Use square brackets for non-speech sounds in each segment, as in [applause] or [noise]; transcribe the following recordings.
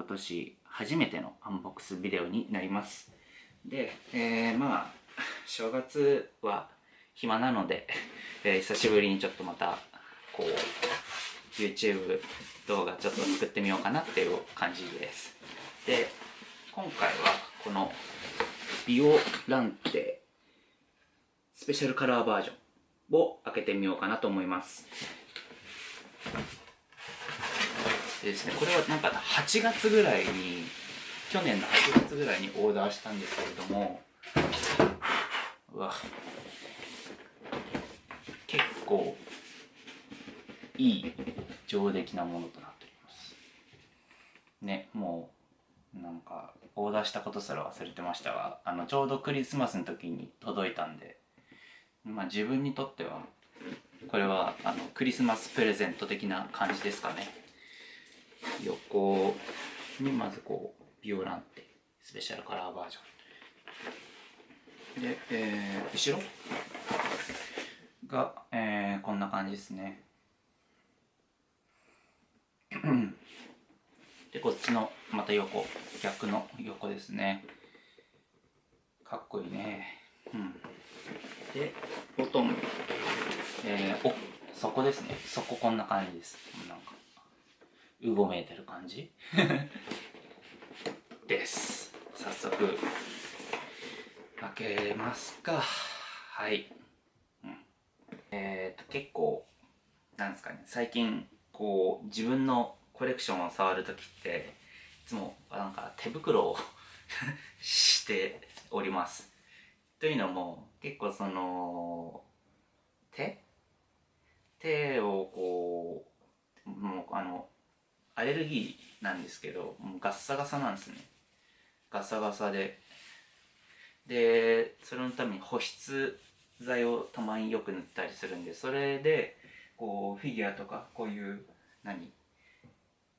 今年初めてのアンボックスビデオになります。で、えー、まあ正月は暇なので、えー、久しぶりにちょっとまたこう YouTube 動画ちょっと作ってみようかなっていう感じです。で今回はこのビオランテスペシャルカラーバージョンを開けてみようかなと思います。でですねこれはなんか8月ぐらいに去年の8月ぐらいにオーダーしたんですけれどもうわ結構いい上出来なものとなっております。ねもうなんかオーダーしたことすら忘れてましたがあのちょうどクリスマスの時に届いたんでまあ自分にとってはこれはあのクリスマスプレゼント的な感じですかね。横にまずこうビオランテスペシャルカラーバージョン。で、えー、後ろ？が、えー、こんな感じですね。でこっちのまた横逆の横ですね。かっこいいね。うん。でボトム。えー、お底ですね。底こんな感じです。なんか。うごめいてる感じ？[laughs] です。早速開けますか。はい、うん、えっ、と結構なんですかね。最近こう自分のコレクションを触る時っていつもなんか手袋を [laughs] しております。というのも結構その手？手をこうもうあのアレルギーなんですけどもうガッサガサなんですね。ガサガサで。でそれのために保湿剤をたまによく塗ったりするんでそれでこうフィギュアとかこういう何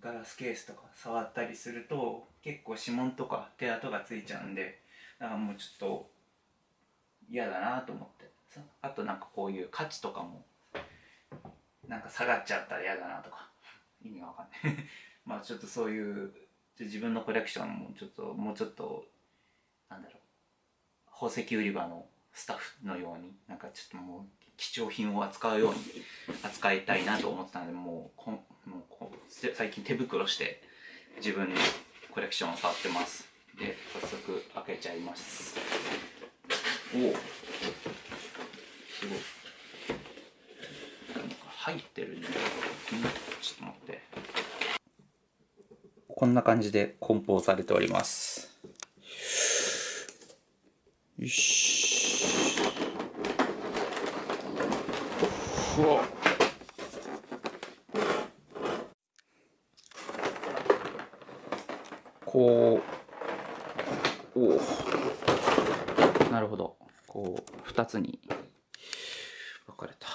ガラスケースとか触ったりすると結構指紋とか手跡がついちゃうんでだからもうちょっと嫌だなと思って。あとなんかこういう価値とかもなんか下がっちゃったら嫌だなとか。意味がわかんない。[laughs] まあちょっとそういう自分のコレクションもちょっともうちょっとなんだろう。宝石売り場のスタッフのようになんかちょっともう貴重品を扱うように扱いたいなと思ってたんでもうこもうこう最近手袋して自分のコレクションを触ってます。で早速開けちゃいます。おおすごい入ってるねちょっと待ってこんな感じで梱包されております。よしふわこう。おおなるほど。こう2つに。分かれた。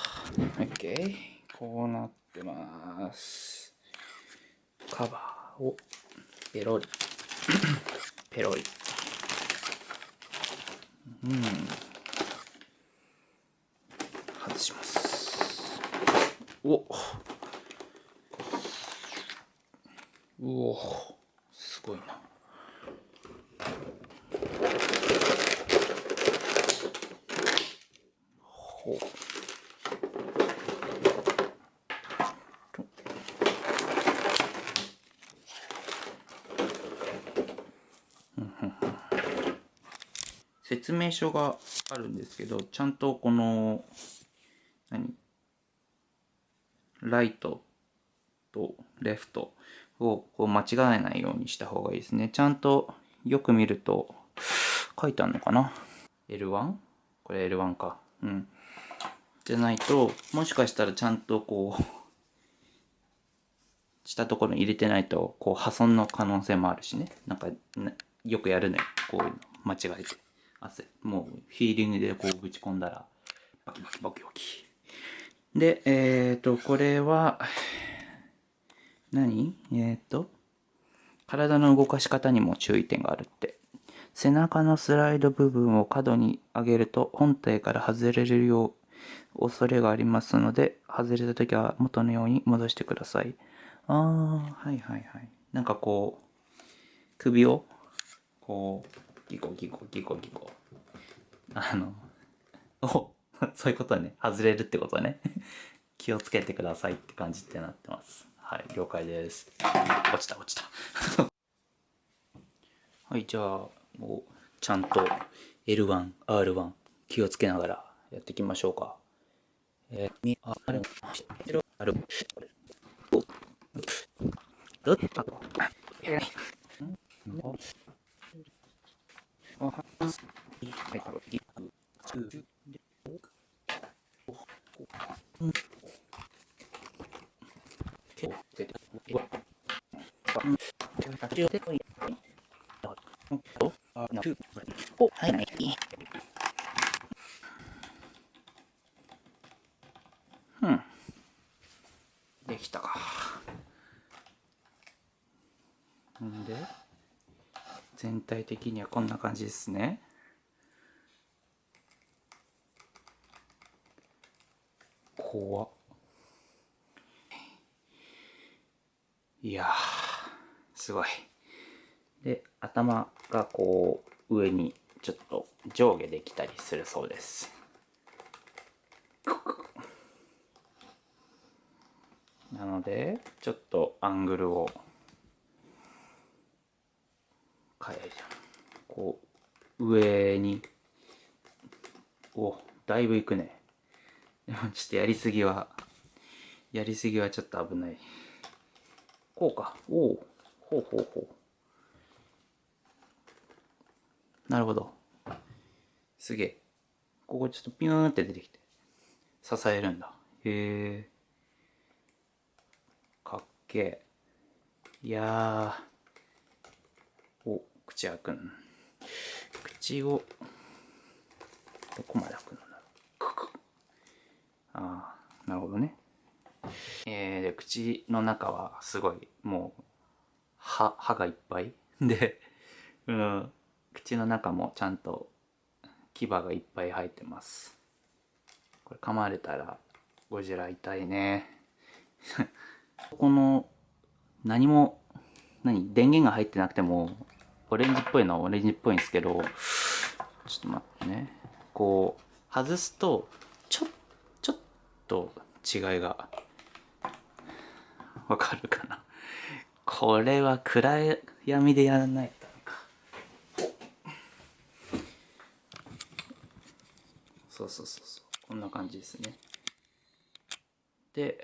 OK こうなってますカバーをペロリ。[clears throat] ペロリ。うん。外します。お。うお。すごいな。ほう。説明書があるんですけど、ちゃんとこの、何？ライトとレフトをこう間違えないようにした方がいいですね。ちゃんとよく見ると書いてあるのかな ?L1? これ L1 か。うん。じゃないと、もしかしたらちゃんとこう、したところに入れてないと、こう破損の可能性もあるしね。なんか、よくやるね。こういうの間違えて。汗。もうフィーリングでこうぶち込んだらバキバキバキバキ。でえっ、ー、とこれは何？えっ、ー、と体の動かし方にも注意点があるって。背中のスライド部分を角に上げると本体から外れるよう恐れがありますので外れた時は元のように戻してください。ああはいはいはい。なんかこう首をこうギコギコギコギコ。あのおそういうことね。外れるってことね。[laughs] 気をつけてくださいって感じってなってます。はい了解です。落ちた落ちた。[laughs] はいじゃあもうちゃんと L1R1 気をつけながらやっていきましょうか。えー、みある？ある。どっちだとお、はい、はい。うん。できたか。んで、全体的にはこんな感じですね。怖いやすごい。で、頭がこう、上にちょっと上下できたりするそうです。なので、ちょっとアングルを変える。こう、上に、お、だいぶいくね。で [laughs] もちょっとやりすぎは、やりすぎはちょっと危ない。こうか。おお。ほうほうほう。なるほど。すげえ。ここちょっとピューンって出てきて、支えるんだ。へえ。かっけえ。いや、口開くん。口を、どこまで開くのだろう。ああ、なるほどね。えー、で、口の中はすごい、もう、歯、歯がいっぱい [laughs] で、うん、口の中もちゃんと牙がいっぱい生えてますこれ噛まれたらゴジラ痛いね [laughs] この何も何電源が入ってなくてもオレンジっぽいのはオレンジっぽいんですけどちょっと待ってね。こう外すとちょちょっと違いがわかるかな。これは暗闇でやらないとそうそうそうそう。こんな感じですね。で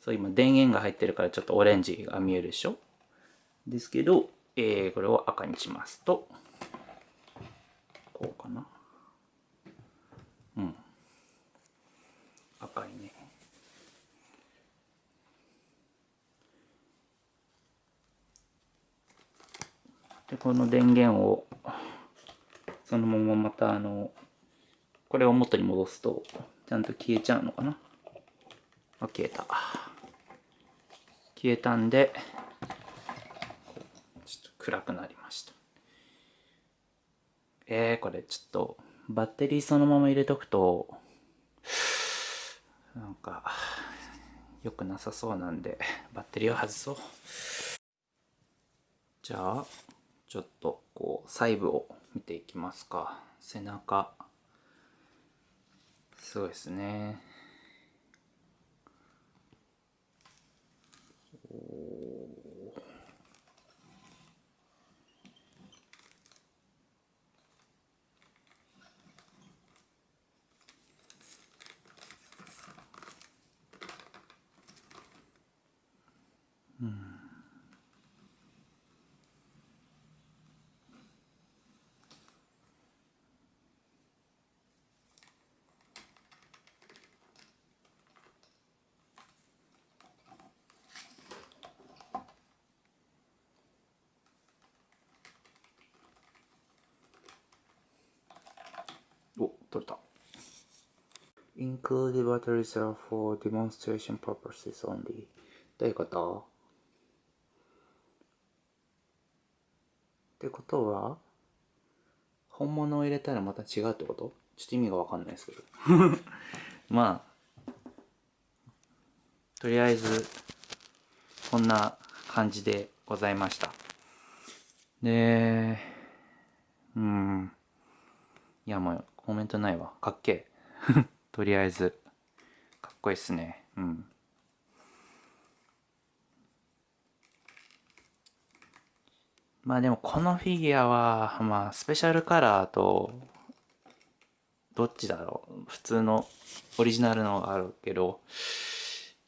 そう今電源が入ってるからちょっとオレンジが見えるでしょ？ですけど、えー、これを赤にしますとこうかな。うん。赤いね。でこの電源をそのまままたあのこれを元に戻すとちゃんと消えちゃうのかな。あ消えた。消えたんで暗くなりました。えー、これちょっとバッテリーそのまま入れとくとなんか良くなさそうなんでバッテリーを外そう。じゃあちょっとこう細部を見ていきますか。背中。すごいですね。おおうんお、取れた。Include batteries are for demonstration purposes only. どういうことってことは？本物を入れたらまた違うってこと？ちょっと意味がわかんないですけど。[laughs] まあ、とりあえず、こんな感じでございました。でうん。いやもうコメントないわ。かっけえ。[laughs] とりあえずかっこいいっすね。うんまあでもこのフィギュアはまあスペシャルカラーとどっちだろう。普通のオリジナルのがあるけど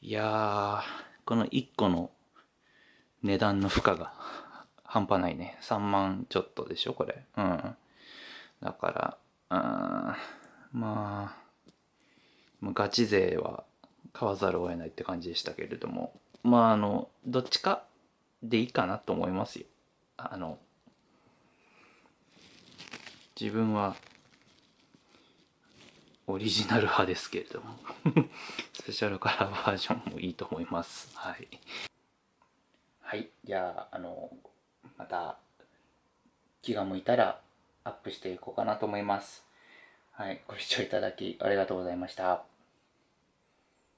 いやこの1個の値段の負荷が半端ないね。3万ちょっとでしょこれ。うん。だからうんまあガチ勢は買わざるを得ないって感じでしたけれども。まああのどっちかでいいかなと思いますよ。あの自分はオリジナル派ですけれども [laughs] スペシャルカラーバージョンもいいと思います。はい。はい。じゃああのまた気が向いたらアップしていこうかなと思います。はい。ご視聴いただきありがとうございました。